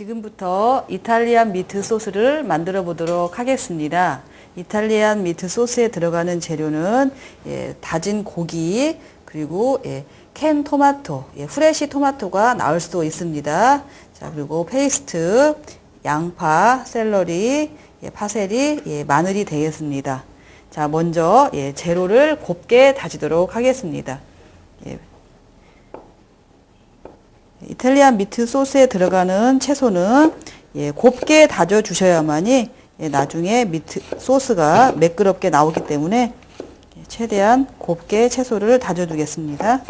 지금부터 이탈리안 미트 소스를 만들어 보도록 하겠습니다. 이탈리안 미트 소스에 들어가는 재료는 예, 다진 고기 그리고 예, 캔 토마토, 예, fresh 토마토가 나올 수도 있습니다. 자 그리고 페이스트, 양파, 샐러리, 예, 파세리, 예, 마늘이 되겠습니다. 자 먼저 예, 재료를 곱게 다지도록 하겠습니다. 예, 이탈리안 미트 소스에 들어가는 채소는 예, 곱게 다져 주셔야만이 예, 나중에 미트 소스가 매끄럽게 나오기 때문에 예, 최대한 곱게 채소를 다져 두겠습니다.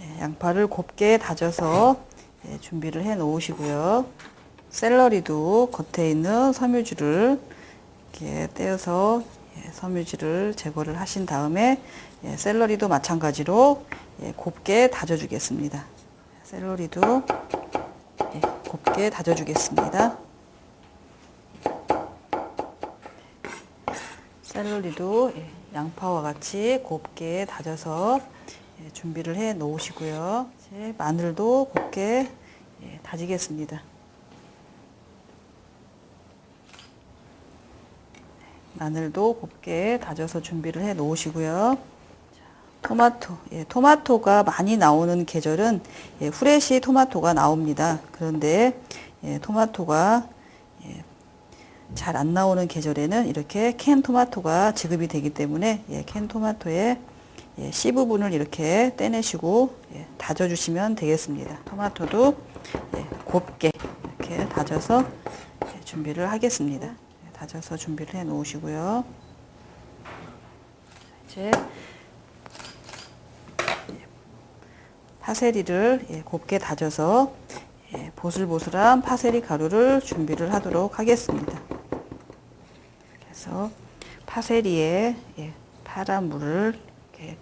예, 양파를 곱게 다져서 예, 준비를 해 놓으시고요. 샐러리도 겉에 있는 섬유질을 이렇게 떼어서 예, 섬유질을 제거를 하신 다음에 예, 샐러리도 마찬가지로 예, 곱게 다져주겠습니다. 샐러리도 예, 곱게 다져주겠습니다. 샐러리도 예, 양파와 같이 곱게 다져서 예, 준비를 해 놓으시고요. 마늘도 곱게 예, 다지겠습니다. 마늘도 곱게 다져서 준비를 해 놓으시고요. 토마토, 예, 토마토가 많이 나오는 계절은 예, 후레쉬 토마토가 나옵니다. 그런데 예, 토마토가 예, 잘 안 나오는 계절에는 이렇게 캔 토마토가 지급이 되기 때문에 예, 캔 토마토의 예, C 부분을 이렇게 떼내시고 예, 다져주시면 되겠습니다. 토마토도 예, 곱게 이렇게 다져서 예, 준비를 하겠습니다. 예, 다져서 준비를 해 놓으시고요. 이제 파세리를 예, 곱게 다져서 예, 보슬보슬한 파세리 가루를 준비를 하도록 하겠습니다. 그래서 파세리에 예, 파란 물을 이렇게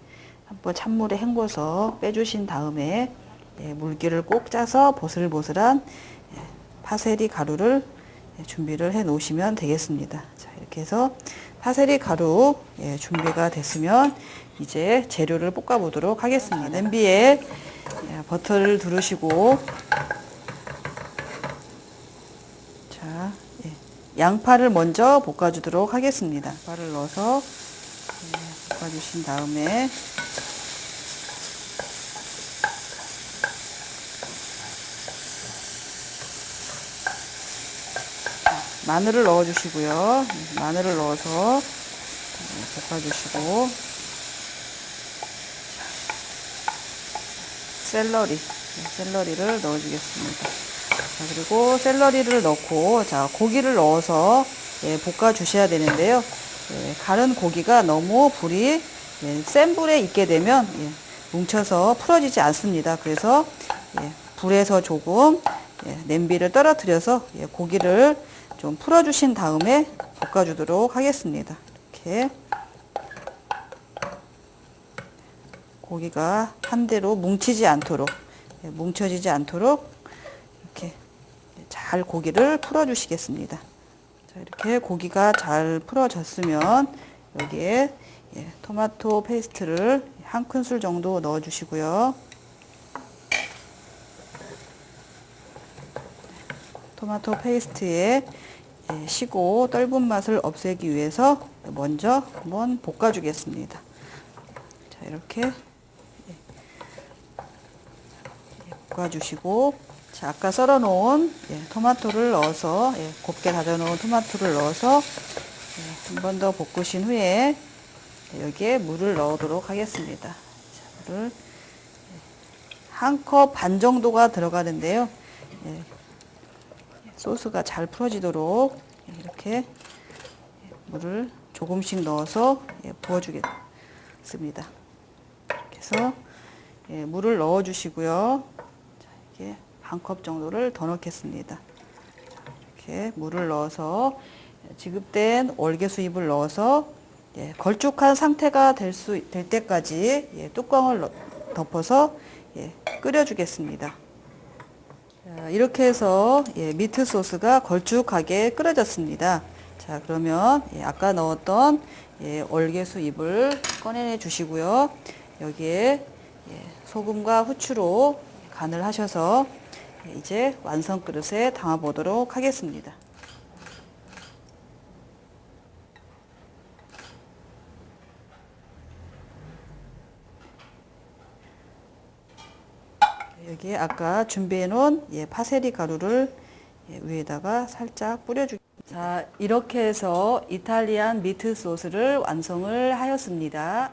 한번 찬물에 헹궈서 빼주신 다음에 예, 물기를 꼭 짜서 보슬보슬한 예, 파세리 가루를 예, 준비를 해 놓으시면 되겠습니다. 자, 이렇게 해서 파세리 가루 예, 준비가 됐으면 이제 재료를 볶아 보도록 하겠습니다. 냄비에 예, 버터를 두르시고 자 예, 양파를 먼저 볶아 주도록 하겠습니다. 양파를 넣어서 예, 볶아 주신 다음에 마늘을 넣어주시고요. 마늘을 넣어서 예, 볶아주시고 셀러리, 네, 셀러리를 넣어주겠습니다. 자, 그리고 셀러리를 넣고 자 고기를 넣어서 예, 볶아 주셔야 되는데요. 예, 가른 고기가 너무 불이 예, 센 불에 익게 되면 예, 뭉쳐서 풀어지지 않습니다. 그래서 예, 불에서 조금 예, 냄비를 떨어뜨려서 예, 고기를 좀 풀어주신 다음에 볶아주도록 하겠습니다. 이렇게 고기가 한 데로 뭉치지 않도록 예, 뭉쳐지지 않도록 이렇게 잘 고기를 풀어 주시겠습니다. 자, 이렇게 고기가 잘 풀어졌으면 여기에 예, 토마토 페이스트를 한 큰술 정도 넣어 주시고요. 토마토 페이스트에 예, 시고 떫은 맛을 없애기 위해서 먼저 한번 볶아 주겠습니다. 자, 이렇게 볶아주시고 자, 아까 썰어 놓은 예, 토마토를 넣어서 예, 곱게 다져 놓은 토마토를 넣어서 예, 한번 더 볶으신 후에 여기에 물을 넣도록 하겠습니다. 자, 물을 한 컵 반 정도가 들어가는데요. 예, 소스가 잘 풀어지도록 이렇게 물을 조금씩 넣어서 예, 부어주겠습니다. 이렇게 해서 예, 물을 넣어 주시고요. 이렇게 반 컵 정도를 더 넣겠습니다. 이렇게 물을 넣어서 지급된 월계수잎을 넣어서 예, 걸쭉한 상태가 될 수 될 때까지 예, 뚜껑을 덮어서 예, 끓여주겠습니다. 자, 이렇게 해서 예, 미트 소스가 걸쭉하게 끓여졌습니다. 자 그러면 예, 아까 넣었던 예, 월계수잎을 꺼내 주시고요. 여기에 예, 소금과 후추로 간을 하셔서 예, 이제 완성 그릇에 담아 보도록 하겠습니다. 여기에 아까 준비해 놓은 예, 파세리 가루를 예, 위에다가 살짝 뿌려주. 자, 이렇게 해서 이탈리안 미트 소스를 완성을 하였습니다.